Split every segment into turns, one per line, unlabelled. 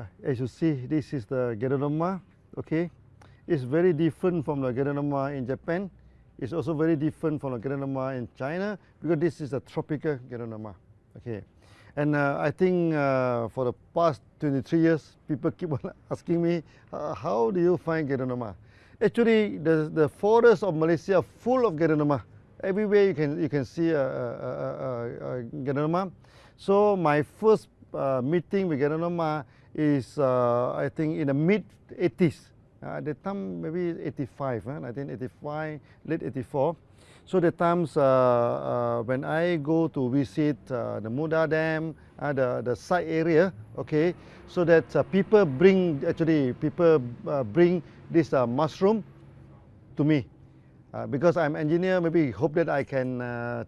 Uh, as you see, this is the Ganoderma, okay. It's very different from the Ganoderma in Japan. It's also very different from the Ganoderma in China because this is a tropical Ganoderma, okay. And uh, I think uh, for the past 23 years, people keep on asking me, uh, how do you find Ganoderma? Actually, the, the forests of Malaysia are full of Ganoderma. Everywhere you can, you can see a, a, a, a So my first uh, meeting with Ganoderma is, uh, I think, in the mid 80s. Uh, at the time, maybe 85, huh? 1985, late 84. So the times uh, uh, when I go to visit uh, the Muda Dam, uh, the, the site area, okay, so that uh, people bring, actually people uh, bring this mushroom to me. Because I'm engineer, maybe hope that I can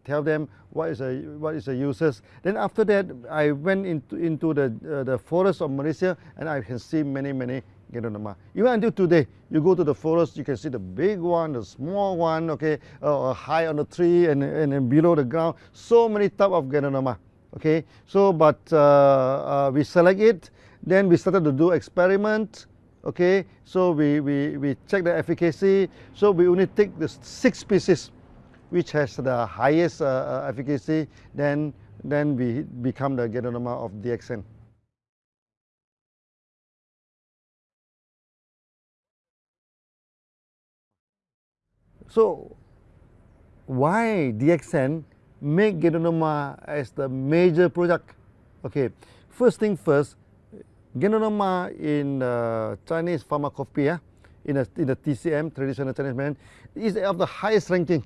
tell them what is the what is the uses. Then after that, I went into into the the forest of Malaysia, and I can see many many Ganoderma. Even until today, you go to the forest, you can see the big one, the small one, okay, uh, high on the tree and, and, and, below the ground. So many type of Ganoderma, okay. So, but uh, uh, we select it, then we started to do experiment, okay. So we, we, we check the efficacy. So we only take the six species which has the highest uh, uh, efficacy, then, then we become the Ganoderma of DXN. So why DXN make Ganoderma as the major product? Okay, first thing first, Ganoderma in uh, Chinese pharmacopoeia, in, a, in the TCM, traditional Chinese medicine, is of the highest ranking.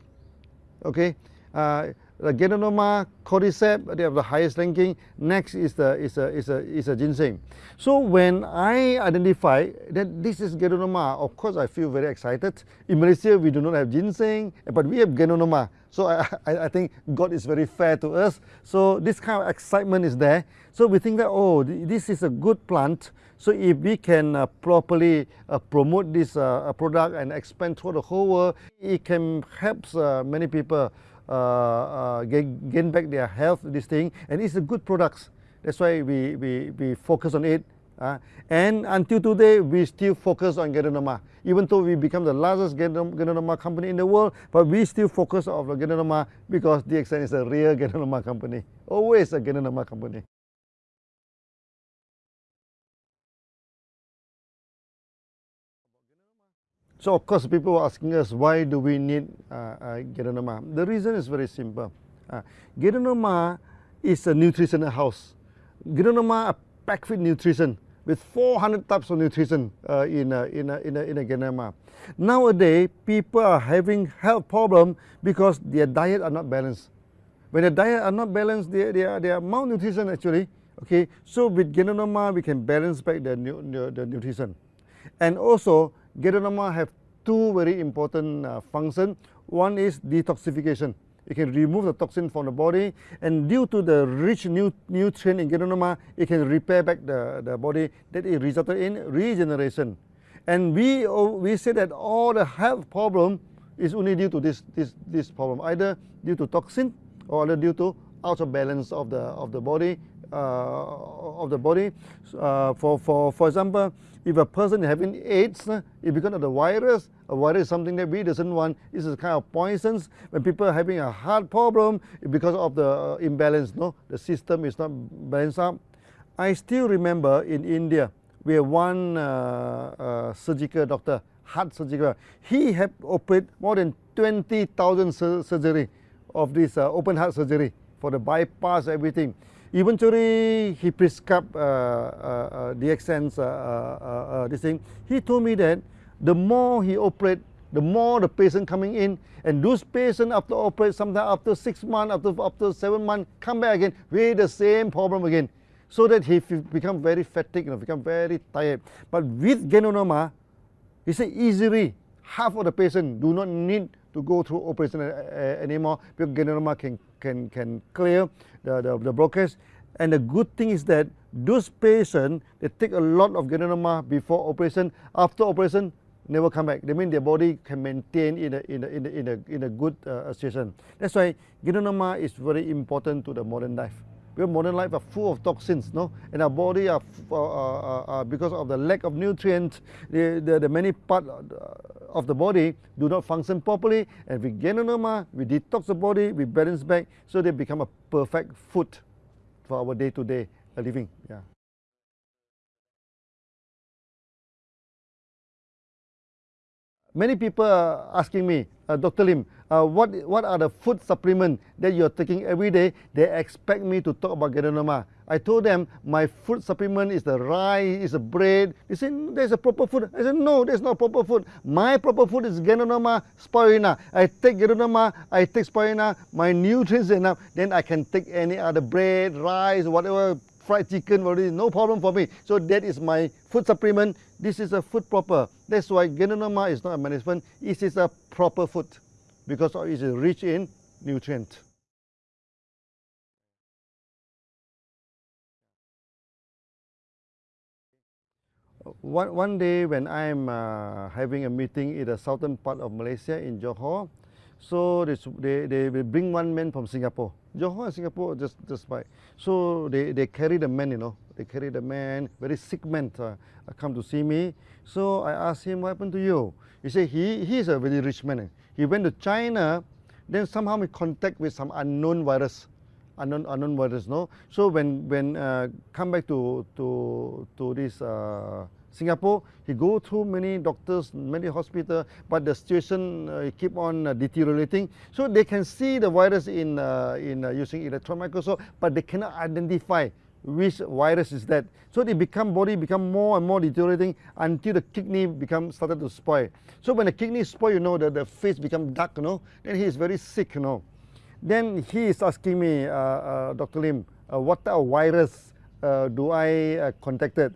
Okay, uh, the Ganoderma, cordyceps, they have the highest ranking. Next is the is a is a is a ginseng. So when I identify that this is Ganoderma, of course I feel very excited. In Malaysia we do not have ginseng, but we have Ganoderma. So I, I, I think God is very fair to us. So this kind of excitement is there. So we think that oh this is a good plant. So if we can uh, properly uh, promote this uh, product and expand through the whole world, it can help uh, many people uh, uh, gain, gain back their health, this thing, and it's a good products. That's why we, we, we focus on it. Uh, and until today, we still focus on Ganoderma. Even though we become the largest Ganoderma company in the world, but we still focus on Ganoderma because DXN is a real Ganoderma company. Always a Ganoderma company. So of course people were asking us why do we need uh, uh, The reason is very simple. Uh, is a nutritional house. Ganoderma are packed with nutrition with 400 types of nutrition uh, in, a, in, a, in, a, in a. Nowadays people are having health problem because their diet are not balanced. When the diet are not balanced, they, they, are, they are malnutrition actually. Okay, so with Ganoderma we can balance back the, the, the nutrition. And also Ganoderma have two very important uh, functions. One is detoxification. It can remove the toxin from the body and due to the rich nu nutrient in Ganoderma, it can repair back the, the body that it resulted in regeneration. And we, we say that all the health problem is only due to this, this, this problem, either due to toxin or either due to out of balance of the, of the body uh, of the body. Uh, for, for, for example, if a person is having AIDS, uh, it because of the virus, a virus is something that we doesn't want. This is kind of poisons. When people are having a heart problem, because of the imbalance, no, the system is not balanced up. I still remember in India, we have one uh, uh, surgical doctor, heart surgical. He had operated more than 20,000 sur surgery of this uh, open heart surgery for the bypass, everything. Eventually, he prescribed uh, uh, uh, DXN's uh, uh, uh, this thing. He told me that the more he operate, the more the patient coming in, and those patients after operate, sometimes after six months, after after seven months, come back again with the same problem again, so that he become very fatigued, you know, become very tired. But with Ganoderma, he said easily half of the patient do not need to go through operation anymore because Ganoderma can can can clear the, the, the blockage. And the good thing is that those patients, they take a lot of Ganoderma before operation. After operation, never come back. They mean their body can maintain in a, in a, in a, in a, in a good uh, situation. That's why Ganoderma is very important to the modern life. because modern life are full of toxins, no? And our body are, uh, uh, uh, because of the lack of nutrients, the, the, the many part of the body do not function properly. And with Ganoderma, we detox the body, we balance back, so they become a perfect food for our day-to-day -day living. Yeah. Many people are asking me, uh, Dr. Lim, uh, what, what are the food supplements that you're taking every day? They expect me to talk about Ganoderma. I told them my food supplement is the rice, is the bread. They said, there's a proper food. I said, no, there's not proper food. My proper food is Ganoderma spirulina. I take Ganoderma, I take spirulina, my nutrients enough, then I can take any other bread, rice, whatever fried chicken whatever, no problem for me. So that is my food supplement. This is a food proper. That's why Ganoderma is not a management, it is a proper food because it is rich in nutrient. One, one day when I'm uh, having a meeting in the southern part of Malaysia in Johor, so they, they, they will bring one man from Singapore. Johor and Singapore just, just by. So they, they carry the man, you know. They carry the man, very sick man, uh, come to see me. So I asked him, what happened to you? He said, he, he is a very rich man. He went to China, then somehow he contact with some unknown virus. Unknown, unknown virus, no? So when, when uh, come back to, to, to this uh, Singapore, he go through many doctors, many hospitals, but the situation uh, keep on uh, deteriorating. So they can see the virus in, uh, in uh, using electron microscope, but they cannot identify which virus is that. So they become body become more and more deteriorating until the kidney become started to spoil. So when the kidney spoil, you know, the, the face become dark, you know, then he is very sick, you know. Then he is asking me, uh, uh, Dr. Lim, what type of virus do I contacted?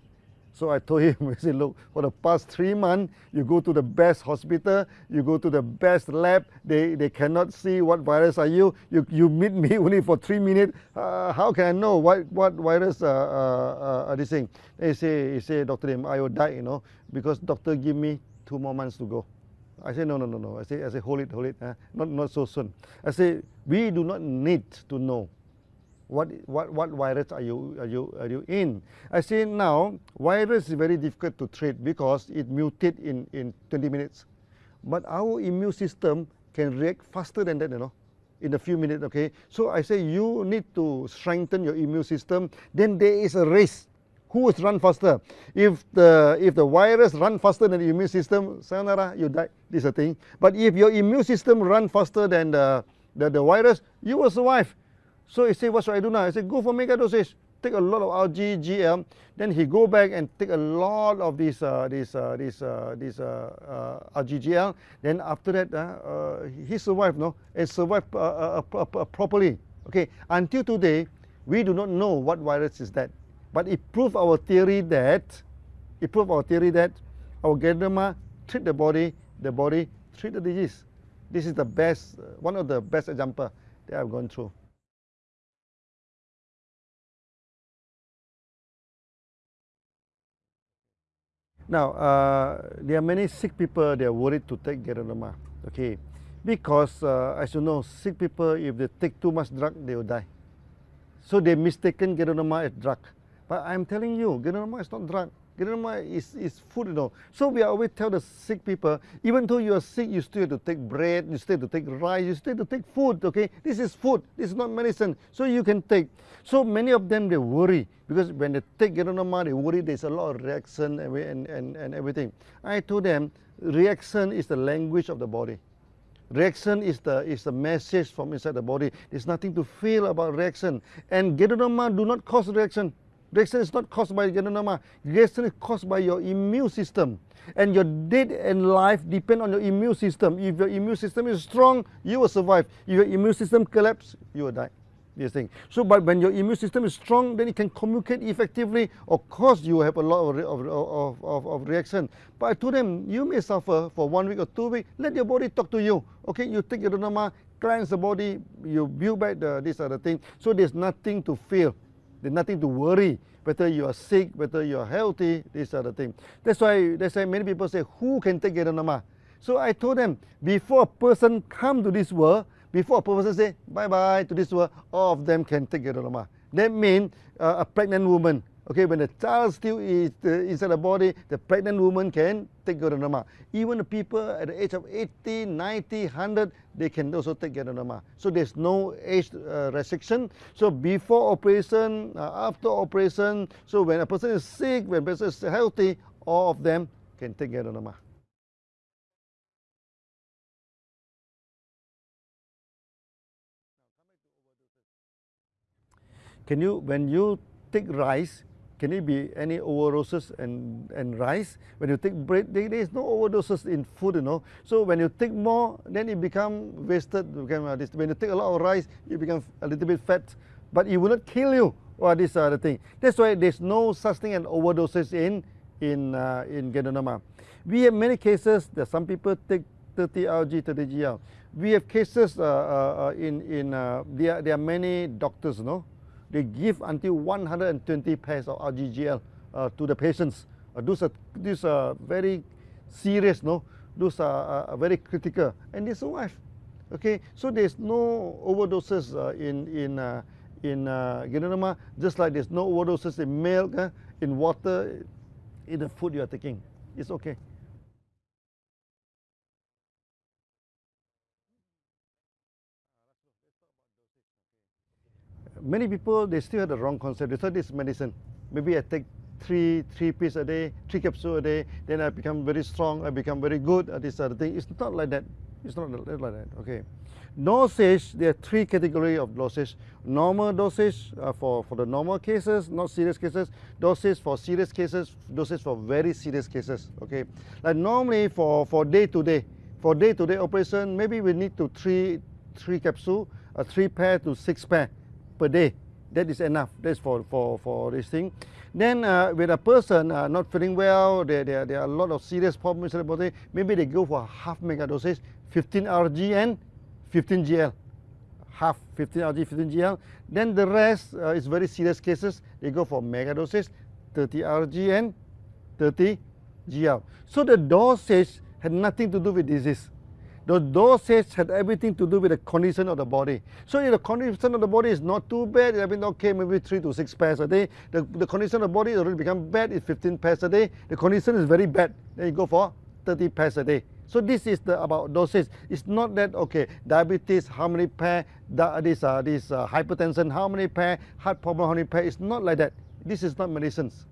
So I told him, I said, look, for the past three months, you go to the best hospital, you go to the best lab, they, they cannot see what virus are you. You, you meet me only for three minutes. Uh, how can I know what, what virus uh, uh, uh are this thing? They say, he say, Dr. Lim, I will die, you know, because doctor give me two more months to go. I say, no, no, no, no. I say, I say, hold it, hold it. Uh, not, not so soon. I say, we do not need to know what, what, what virus are you, are, you, are you in? I say now, virus is very difficult to treat because it mutates in, in 20 minutes. But our immune system can react faster than that, you know, in a few minutes, okay? So I say you need to strengthen your immune system. Then there is a race. Who will run faster? If the, if the virus run faster than the immune system, sayonara, you die. This is a thing. But if your immune system run faster than the, the, the virus, you will survive. So he said, what should I do now? I said, go for mega dosage. Take a lot of RG, GL. Then he go back and take a lot of this, uh, this, uh, this, uh, this uh, uh, RGGL. Then after that, uh, uh, he survived, no? And survived uh, uh, uh, properly. Okay, until today, we do not know what virus is that. But it proved our theory that, it proved our theory that our Ganoderma treat the body, the body treat the disease. This is the best, one of the best example that I've gone through. Now, uh, there are many sick people, they are worried to take Ganoderma, okay? Because, uh, as you know, sick people, if they take too much drug, they will die. So they mistaken Ganoderma as drug. But I'm telling you, Ganoderma is not drug. Ganoderma is, is food, you know. So we always tell the sick people, even though you are sick, you still have to take bread, you still have to take rice, you still have to take food, okay? This is food, this is not medicine. So you can take. So many of them, they worry because when they take Ganoderma, they worry there's a lot of reaction and, and, and, and everything. I told them, reaction is the language of the body. Reaction is the, is the message from inside the body. There's nothing to feel about reaction. And Ganoderma do not cause reaction. Reaction is not caused by Ganoderma. Reaction is caused by your immune system. And your death and life depend on your immune system. If your immune system is strong, you will survive. If your immune system collapse, you will die this thing. So, but when your immune system is strong, then it can communicate effectively. Of course, you have a lot of, of, of, of, of reaction. But told them, you may suffer for one week or two weeks. Let your body talk to you. Okay, you take your Ganoderma, cleanse the body, you build back the, this other thing. So there's nothing to feel. There's nothing to worry. Whether you are sick, whether you are healthy, these are the things. That's why, that's why many people say, who can take Ganoderma? So I told them, before a person come to this world, before a person say bye-bye to this world, all of them can take Ganoderma. That means uh, a pregnant woman, okay, when the child still is uh, inside the body, the pregnant woman can take ganoderma. Even the people at the age of 80, 90, 100, they can also take ganoderma. So there's no age uh, restriction. So before operation, uh, after operation, so when a person is sick, when a person is healthy, all of them can take ganoderma. Can you, when you take rice, can it be any overdoses and, and rice? When you take bread, there, is no overdoses in food, you know. So when you take more, then it become wasted. When you take a lot of rice, you become a little bit fat, but it will not kill you. Or this other thing. That's why there's no such thing as overdoses in in uh, in Ganoderma. We have many cases that some people take 30 RG, 30 GL. We have cases uh, uh, uh in in uh, there. There are many doctors, you know they give until 120 pairs of RGGL uh, to the patients. Uh, those are these are very serious, no? Those are very critical, and they survive. Okay, so there's no overdoses uh, in in uh, in uh, just like there's no overdoses in milk, uh, in water, in the food you are taking. It's okay. Many people they still have the wrong concept. They thought this medicine. Maybe I take three three pills a day, three capsules a day, then I become very strong, I become very good at this other thing. It's not like that. It's not like that. Okay. Dosage, there are three categories of dosage. Normal dosage uh, for, for the normal cases, not serious cases. Dosage for serious cases, dosage for very serious cases. Okay. Like normally for, for day to day, for day to day operation, maybe we need to three three capsule, a three pair to six pair per day. That is enough. That's for, for, for this thing. Then uh, a person uh, not feeling well, there, there, there are a lot of serious problems in the body, maybe they go for half mega dosage, 15 RG and 15 GL. Half 15 RG, 15 GL. Then the rest uh, is very serious cases. They go for mega dosage, 30 RG and 30 GL. So the dosage had nothing to do with disease. The dosage had everything to do with the condition of the body. So if the condition of the body is not too bad, I mean, okay, maybe 3 to 6 pairs a day. The, the condition of the body already become bad, it's 15 pairs a day. The condition is very bad, then you go for 30 pairs a day. So this is the about dosage. It's not that okay, diabetes, how many pair, this uh, this uh, hypertension, how many pair, heart problem, how many pair. It's not like that. This is not medicines.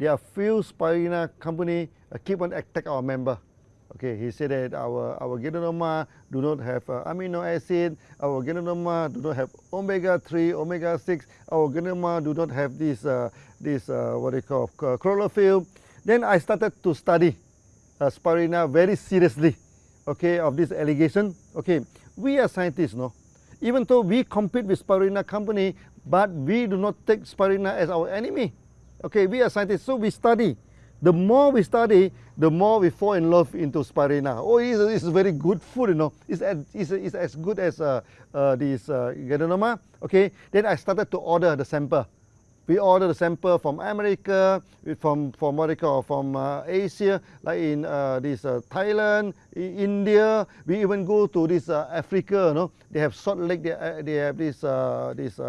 There are few spirulina company uh, keep on attack our member. Okay, he said that our our Ganoderma do not have uh, amino acid, our Ganoderma do not have omega 3, omega 6, our Ganoderma do not have this uh, this uh, what they call uh, chlorophyll. Then I started to study uh, spirulina very seriously. Okay, of this allegation. Okay, we are scientists, no. Even though we compete with spirulina company, but we do not take spirulina as our enemy. Okay, we are scientists, so we study. The more we study, the more we fall in love into spirulina. Oh, it's, it's very good food, you know. It's, it's, it's as good as uh, uh, this uh, Okay, then I started to order the sample. We order the sample from America, from from they call from uh, Asia, like in uh, this uh, Thailand, India. We even go to this uh, Africa. You know, they have Salt Lake. They, uh, they have this uh, this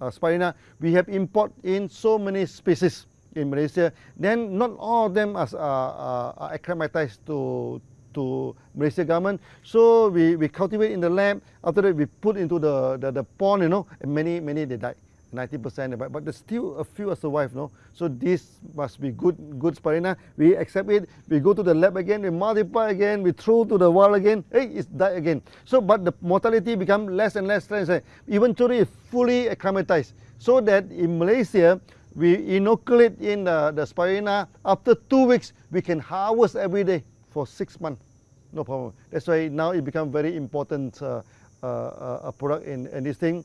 uh, spirulina, we have import in so many species in Malaysia. Then not all of them are, uh, are acclimatized to to Malaysia government. So we, we cultivate in the lab. After that, we put into the, the, the pond, you know, and many, many they died. 90% but, but there's still a few that survive no? So this must be good good spirulina we accept it. We go to the lab again we multiply again we throw to the wall again. Hey it's die again. So but the mortality become less and less less eventually fully acclimatized. So that in Malaysia we inoculate in the, the spirulina after two weeks we can harvest every day for six months. No problem. That's why now it become very important uh, uh, uh, product in, in this thing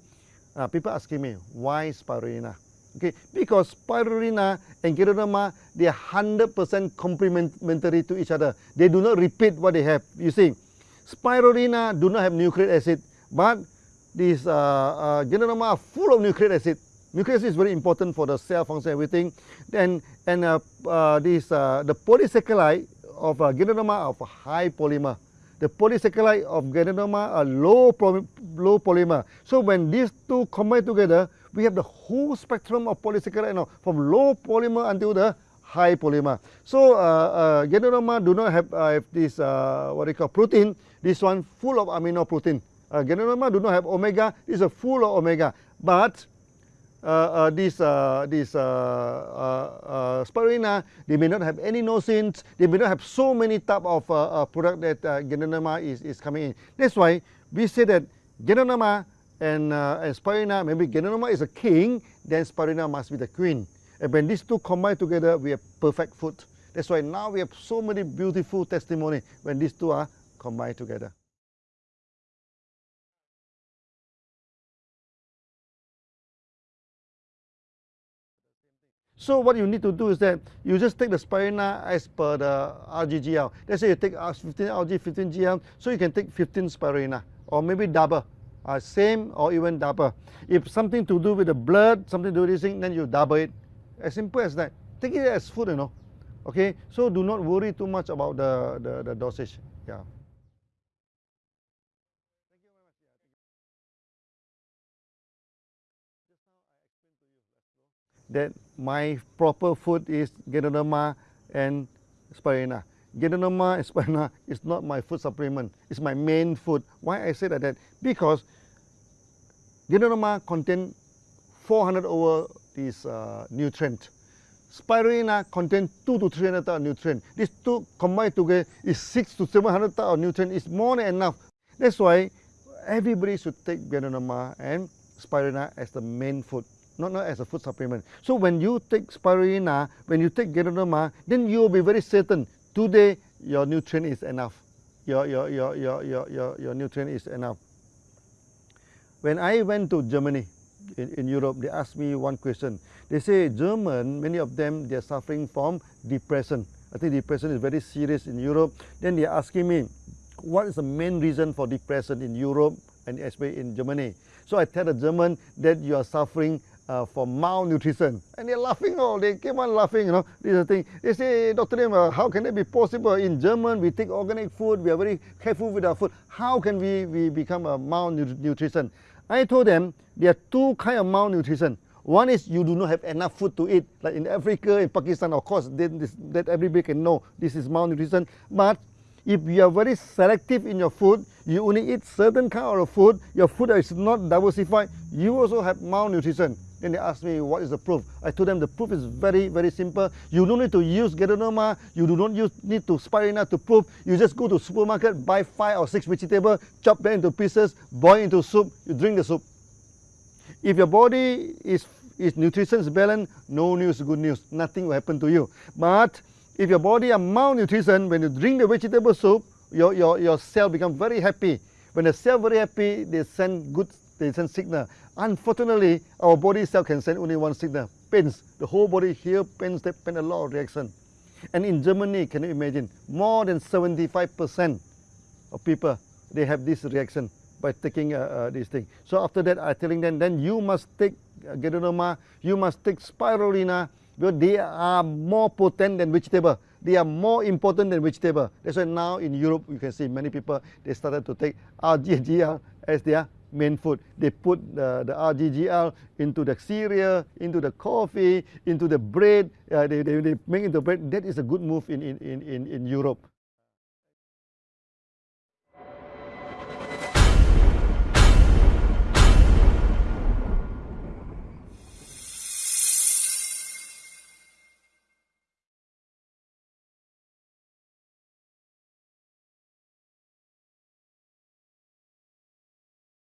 uh, people asking me, why spirulina? Okay, because spirulina and Ganoderma, they are 100% complementary to each other. They do not repeat what they have. You see, spirulina do not have nucleic acid, but these uh, uh, are full of nucleic acid. Nucleic acid is very important for the cell function everything. Then, and uh, uh, this, uh, the polysaccharide of uh, of high polymer. The polysaccharide of Ganoderma are low, low polymer. So when these two combine together, we have the whole spectrum of polysaccharide from low polymer until the high polymer. So uh, uh, do not have, uh, have this, uh, what they call protein, this one full of amino protein. Uh, do not have omega, this is full of omega. But this, uh, this uh, uh, uh, spirulina, they may not have any nosins, they may not have so many type of product that uh, is, is coming in. That's why we say that Ganoderma and, and spirulina, maybe Ganoderma is a king, then spirulina must be the queen. And when these two combine together, we have perfect food. That's why now we have so many beautiful testimony when these two are combined together. So what you need to do is that you just take the spirulina as per the RGGL. Let's say you take 15 RG, 15 GL, so you can take 15 spirulina or maybe double, uh, same or even double. If something to do with the blood, something to do with this thing, then you double it. As simple as that. Take it as food, you know. Okay, so do not worry too much about the, the, the dosage. Yeah. That my proper food is Ganoderma and Spirulina. Ganoderma and spirulina is not my food supplement, it's my main food. Why I say that? that? Because Ganoderma contain 400 over this uh, nutrient. Spirulina contain 2 to 300 of nutrient. These two combined together is 6 to 700 of nutrient. It's more than enough. That's why everybody should take Ganoderma and spirulina as the main food not, not as a food supplement. So when you take spirulina, when you take Ganoderma, ah, then you will be very certain today your nutrient is enough. Your, your, your, your, your, your, your nutrient is enough. When I went to Germany, in, in Europe, they asked me one question. They say German, many of them, they're suffering from depression. I think depression is very serious in Europe. Then they're asking me, what is the main reason for depression in Europe and especially in Germany? So I tell the German that you are suffering uh, for malnutrition. And they're laughing, oh, they keep on laughing, you know, this is the thing. They say, Dr. Lim, uh, how can it be possible? In German, we take organic food, we are very careful with our food. How can we, we become a malnutrition? I told them there are two kind of malnutrition. One is you do not have enough food to eat, like in Africa, in Pakistan, of course, this, that everybody can know this is malnutrition. But if you are very selective in your food, you only eat certain kind of food, your food is not diversified, you also have malnutrition. Then they asked me, what is the proof? I told them the proof is very, very simple. You don't need to use Ganoderma, you do not use, need to spirulina to prove. You just go to supermarket, buy five or six vegetables, chop them into pieces, boil into soup, you drink the soup. If your body is, is nutrition balanced, no news, good news. Nothing will happen to you. But if your body are malnutrition, when you drink the vegetable soup, your, your, your cell become very happy. When the cell very happy, they send good they send signal. Unfortunately, our body cell can send only one signal, pains. The whole body here pains, they pain a lot of reaction. And in Germany, can you imagine, more than 75% of people, they have this reaction by taking uh, uh, this thing. So after that, I'm telling them, then you must take uh, you must take spirulina, because they are more potent than vegetable. They are more important than vegetable. That's why now in Europe, you can see many people, they started to take RGGL as their main food. They put the, the RGGL into the cereal, into the coffee, into the bread. Uh, they, they, they make into bread. That is a good move in, in, in, in Europe.